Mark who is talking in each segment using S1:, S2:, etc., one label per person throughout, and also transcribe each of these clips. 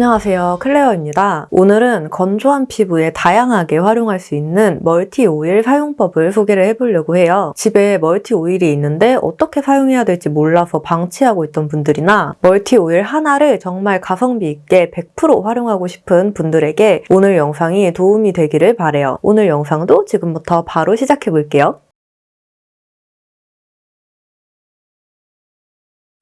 S1: 안녕하세요 클레어입니다. 오늘은 건조한 피부에 다양하게 활용할 수 있는 multi oil 사용법을 소개를 해보려고 해요. 집에 multi oil이 있는데 어떻게 사용해야 될지 몰라서 방치하고 있던 분들이나 multi oil 하나를 정말 가성비 있게 100% 활용하고 싶은 분들에게 오늘 영상이 도움이 되기를 바래요. 오늘 영상도 지금부터 바로 시작해 볼게요.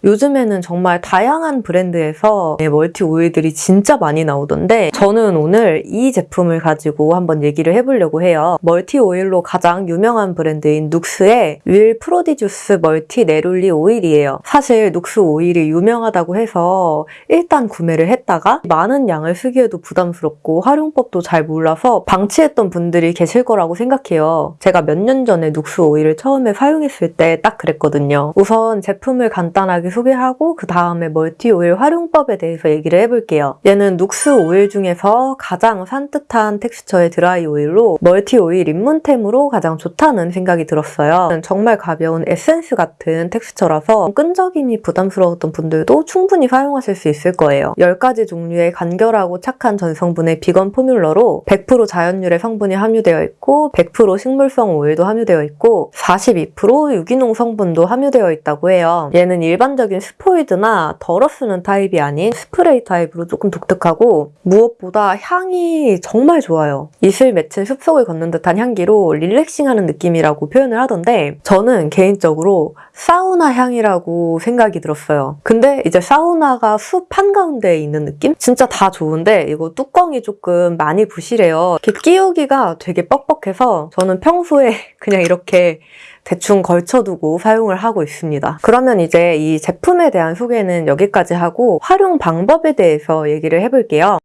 S1: 요즘에는 정말 다양한 브랜드에서 네, 멀티 오일들이 진짜 많이 나오던데 저는 오늘 이 제품을 가지고 한번 얘기를 해보려고 해요. 멀티 오일로 가장 유명한 브랜드인 눅스의 Huile Prodigieuse 멀티 네롤리 오일이에요. 사실 눅스 오일이 유명하다고 해서 일단 구매를 했다가 많은 양을 쓰기에도 부담스럽고 활용법도 잘 몰라서 방치했던 분들이 계실 거라고 생각해요. 제가 몇 년 전에 눅스 오일을 처음에 사용했을 때 딱 그랬거든요. 우선 제품을 간단하게 소개하고 그 다음에 멀티 오일 활용법에 대해서 얘기를 해볼게요. 얘는 눅스 오일 중에서 가장 산뜻한 텍스처의 드라이 오일로 멀티 오일 입문템으로 가장 좋다는 생각이 들었어요. 정말 가벼운 에센스 같은 텍스처라서 끈적임이 부담스러웠던 분들도 충분히 사용하실 수 있을 거예요. 10가지 종류의 간결하고 착한 전성분의 비건 포뮬러로 100% 자연유래 성분이 함유되어 있고 100% 식물성 오일도 함유되어 있고 42% 유기농 성분도 함유되어 있다고 해요. 얘는 일반적인 스포이드나 덜어 쓰는 타입이 아닌 스프레이 타입으로 조금 독특하고 무엇보다 향이 정말 좋아요. 이슬 맺힌 숲속을 걷는 듯한 향기로 relaxing하는 느낌이라고 표현을 하던데 저는 개인적으로 사우나 향이라고 생각이 들었어요. 근데 이제 사우나가 숲 한가운데에 있는 느낌? 진짜 다 좋은데 이거 뚜껑이 조금 많이 부실해요. 이렇게 끼우기가 되게 뻑뻑해서 저는 평소에 그냥 이렇게 대충 걸쳐두고 사용을 하고 있습니다. 그러면 이제 이 제품에 대한 소개는 여기까지 하고 활용 방법에 대해서 얘기를 해볼게요.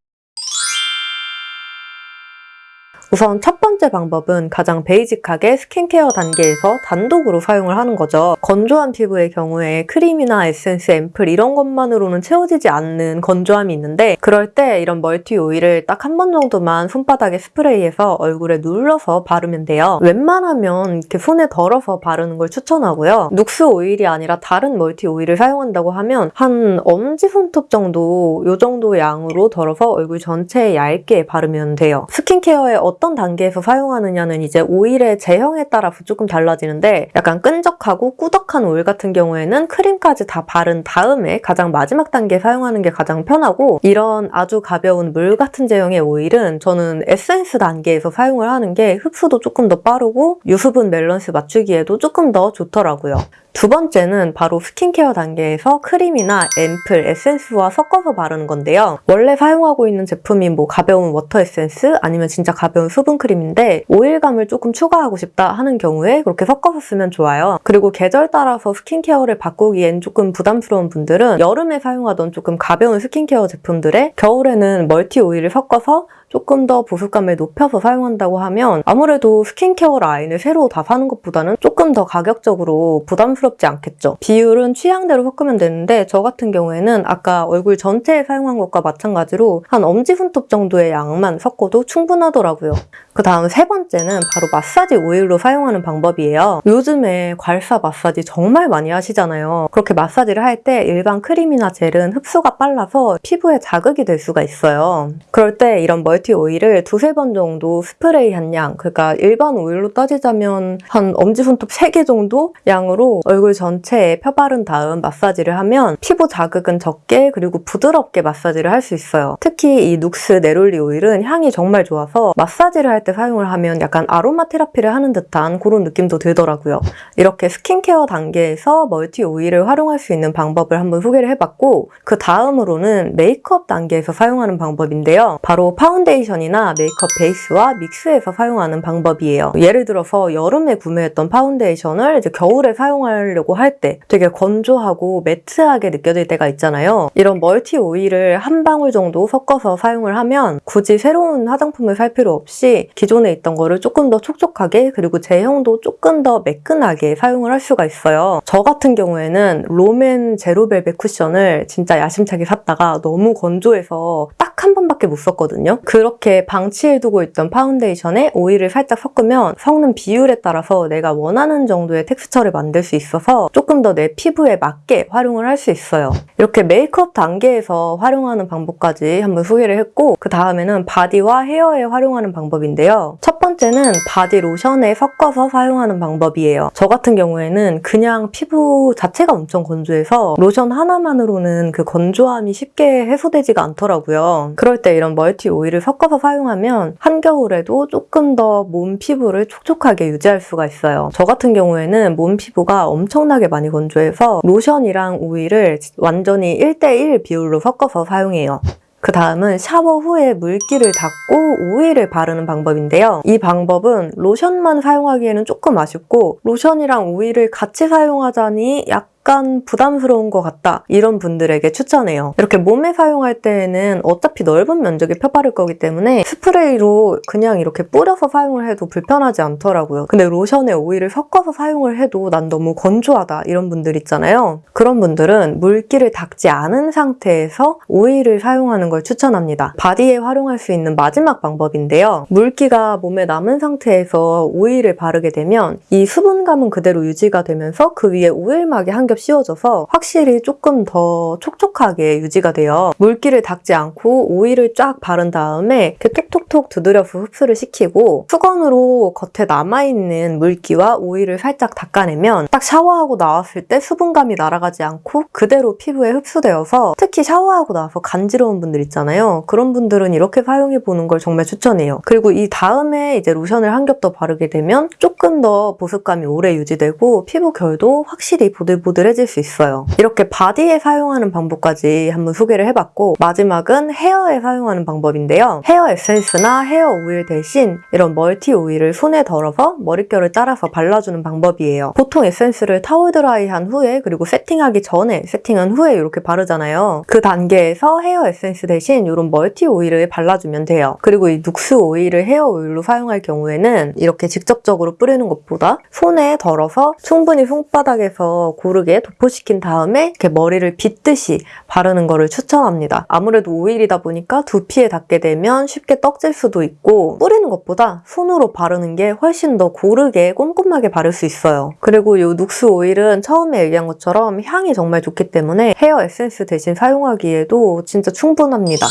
S1: 우선 첫 번째 방법은 가장 베이직하게 스킨케어 단계에서 단독으로 사용을 하는 거죠. 건조한 피부의 경우에 크림이나 에센스, 앰플 이런 것만으로는 채워지지 않는 건조함이 있는데 그럴 때 이런 멀티 오일을 딱 한 번 정도만 손바닥에 스프레이해서 얼굴에 눌러서 바르면 돼요. 웬만하면 이렇게 손에 덜어서 바르는 걸 추천하고요. 눅스 오일이 아니라 다른 멀티 오일을 사용한다고 하면 한 엄지손톱 정도 이 정도 양으로 덜어서 얼굴 전체에 얇게 바르면 돼요. 스킨케어에 어떤 단계에서 사용하느냐는 이제 오일의 제형에 따라서 조금 달라지는데 약간 끈적하고 꾸덕한 오일 같은 경우에는 크림까지 다 바른 다음에 가장 마지막 단계에 사용하는 게 가장 편하고 이런 아주 가벼운 물 같은 제형의 오일은 저는 에센스 단계에서 사용을 하는 게 흡수도 조금 더 빠르고 유수분 밸런스 맞추기에도 조금 더 좋더라고요. 두 번째는 바로 스킨케어 단계에서 크림이나 앰플, 에센스와 섞어서 바르는 건데요. 원래 사용하고 있는 제품인 뭐 가벼운 워터 에센스 아니면 진짜 가벼운 수분 크림인데 오일감을 조금 추가하고 싶다 하는 경우에 그렇게 섞어서 쓰면 좋아요. 그리고 계절 따라서 스킨케어를 바꾸기엔 조금 부담스러운 분들은 여름에 사용하던 조금 가벼운 스킨케어 제품들에 겨울에는 멀티 오일을 섞어서 조금 더 보습감을 높여서 사용한다고 하면 아무래도 스킨케어 라인을 새로 다 사는 것보다는 조금 더 가격적으로 부담스럽지 않겠죠. 비율은 취향대로 섞으면 되는데 저 같은 경우에는 아까 얼굴 전체에 사용한 것과 마찬가지로 한 엄지 손톱 정도의 양만 섞어도 충분하더라고요. 그 다음 세 번째는 바로 마사지 오일로 사용하는 방법이에요. 요즘에 괄사 마사지 정말 많이 하시잖아요. 그렇게 마사지를 할 때 일반 크림이나 젤은 흡수가 빨라서 피부에 자극이 될 수가 있어요. 그럴 때 이런 멀티 오일을 두세 번 정도 스프레이 한 양, 그러니까 일반 오일로 따지자면 한 엄지손톱 3개 정도 양으로 얼굴 전체에 펴바른 다음 마사지를 하면 피부 자극은 적게 그리고 부드럽게 마사지를 할 수 있어요. 특히 이 눅스 네롤리 오일은 향이 정말 좋아서 마사지를 할때 사용을 하면 약간 아로마 테라피를 하는 듯한 그런 느낌도 들더라고요. 이렇게 스킨케어 단계에서 멀티 오일을 활용할 수 있는 방법을 한번 소개를 해봤고 그 다음으로는 메이크업 단계에서 사용하는 방법인데요. 바로 파운데이션이나 메이크업 베이스와 믹스해서 사용하는 방법이에요. 예를 들어서 여름에 구매했던 파운데이션을 이제 겨울에 사용하려고 할 때 되게 건조하고 매트하게 느껴질 때가 있잖아요. 이런 멀티 오일을 한 방울 정도 섞어서 사용을 하면 굳이 새로운 화장품을 살 필요 없이 기존에 있던 거를 조금 더 촉촉하게 그리고 제형도 조금 더 매끈하게 사용을 할 수가 있어요. 저 같은 경우에는 롬앤 제로벨벳 쿠션을 진짜 야심차게 샀다가 너무 건조해서 딱 딱 한 번밖에 못 썼거든요. 그렇게 방치해두고 있던 파운데이션에 오일을 살짝 섞으면 섞는 비율에 따라서 내가 원하는 정도의 텍스처를 만들 수 있어서 조금 더 내 피부에 맞게 활용을 할 수 있어요. 이렇게 메이크업 단계에서 활용하는 방법까지 한번 소개를 했고 그 다음에는 바디와 헤어에 활용하는 방법인데요. 첫 번째는 바디 로션에 섞어서 사용하는 방법이에요. 저 같은 경우에는 그냥 피부 자체가 엄청 건조해서 로션 하나만으로는 그 건조함이 쉽게 해소되지가 않더라고요. 그럴 때 이런 멀티 오일을 섞어서 사용하면 한겨울에도 조금 더 몸 피부를 촉촉하게 유지할 수가 있어요. 저 같은 경우에는 몸 피부가 엄청나게 많이 건조해서 로션이랑 오일을 완전히 1대1 비율로 섞어서 사용해요. 그 다음은 샤워 후에 물기를 닦고 오일을 바르는 방법인데요. 이 방법은 로션만 사용하기에는 조금 아쉽고 로션이랑 오일을 같이 사용하자니 약 간 부담스러운 것 같다 이런 분들에게 추천해요. 이렇게 몸에 사용할 때에는 어차피 넓은 면적에 펴바를 거기 때문에 스프레이로 그냥 이렇게 뿌려서 사용을 해도 불편하지 않더라고요. 근데 로션에 오일을 섞어서 사용을 해도 난 너무 건조하다 이런 분들 있잖아요. 그런 분들은 물기를 닦지 않은 상태에서 오일을 사용하는 걸 추천합니다. 바디에 활용할 수 있는 마지막 방법인데요. 물기가 몸에 남은 상태에서 오일을 바르게 되면 이 수분감은 그대로 유지가 되면서 그 위에 오일막이 한겹 씌워져서 확실히 조금 더 촉촉하게 유지가 돼요. 물기를 닦지 않고 오일을 쫙 바른 다음에 이렇게 톡톡톡 두드려서 흡수를 시키고 수건으로 겉에 남아있는 물기와 오일을 살짝 닦아내면 딱 샤워하고 나왔을 때 수분감이 날아가지 않고 그대로 피부에 흡수되어서 특히 샤워하고 나서 간지러운 분들 있잖아요. 그런 분들은 이렇게 사용해보는 걸 정말 추천해요. 그리고 이 다음에 이제 로션을 한 겹 더 바르게 되면 조금 더 보습감이 오래 유지되고 피부 결도 확실히 보들보들 해질 수 있어요. 이렇게 바디에 사용하는 방법까지 한번 소개를 해봤고 마지막은 헤어에 사용하는 방법인데요. 헤어 에센스나 헤어 오일 대신 이런 멀티 오일을 손에 덜어서 머릿결을 따라서 발라주는 방법이에요. 보통 에센스를 타월 드라이한 후에 그리고 세팅하기 전에 세팅한 후에 이렇게 바르잖아요. 그 단계에서 헤어 에센스 대신 이런 멀티 오일을 발라주면 돼요. 그리고 이 눅스 오일을 헤어 오일로 사용할 경우에는 이렇게 직접적으로 뿌리는 것보다 손에 덜어서 충분히 손바닥에서 고르게 도포시킨 다음에 이렇게 머리를 빗듯이 바르는 거를 추천합니다. 아무래도 오일이다 보니까 두피에 닿게 되면 쉽게 떡질 수도 있고 뿌리는 것보다 손으로 바르는 게 훨씬 더 고르게 꼼꼼하게 바를 수 있어요. 그리고 이 눅스 오일은 처음에 얘기한 것처럼 향이 정말 좋기 때문에 헤어 에센스 대신 사용하기에도 진짜 충분합니다.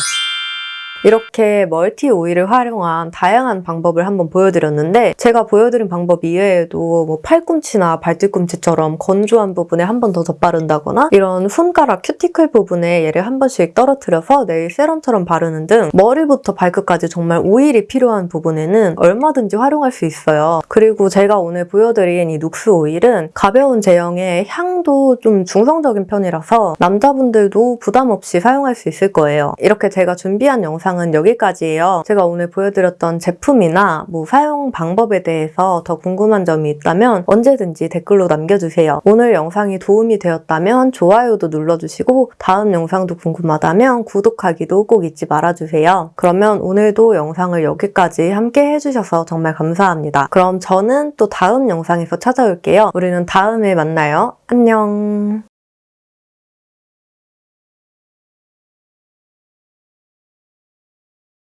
S1: 이렇게 멀티 오일을 활용한 다양한 방법을 한번 보여드렸는데 제가 보여드린 방법 이외에도 뭐 팔꿈치나 발뒤꿈치처럼 건조한 부분에 한 번 더 덧바른다거나 이런 손가락 큐티클 부분에 얘를 한 번씩 떨어뜨려서 네일 세럼처럼 바르는 등 머리부터 발끝까지 정말 오일이 필요한 부분에는 얼마든지 활용할 수 있어요. 그리고 제가 오늘 보여드린 이 눅스 오일은 가벼운 제형에 향도 좀 중성적인 편이라서 남자분들도 부담 없이 사용할 수 있을 거예요. 이렇게 제가 준비한 영상 영상은 여기까지예요. 제가 오늘 보여드렸던 제품이나 뭐 사용 방법에 대해서 더 궁금한 점이 있다면 언제든지 댓글로 남겨주세요. 오늘 영상이 도움이 되었다면 좋아요도 눌러주시고 다음 영상도 궁금하다면 구독하기도 꼭 잊지 말아주세요. 그러면 오늘도 영상을 여기까지 함께 해주셔서 정말 감사합니다. 그럼 저는 또 다음 영상에서 찾아올게요. 우리는 다음에 만나요. 안녕.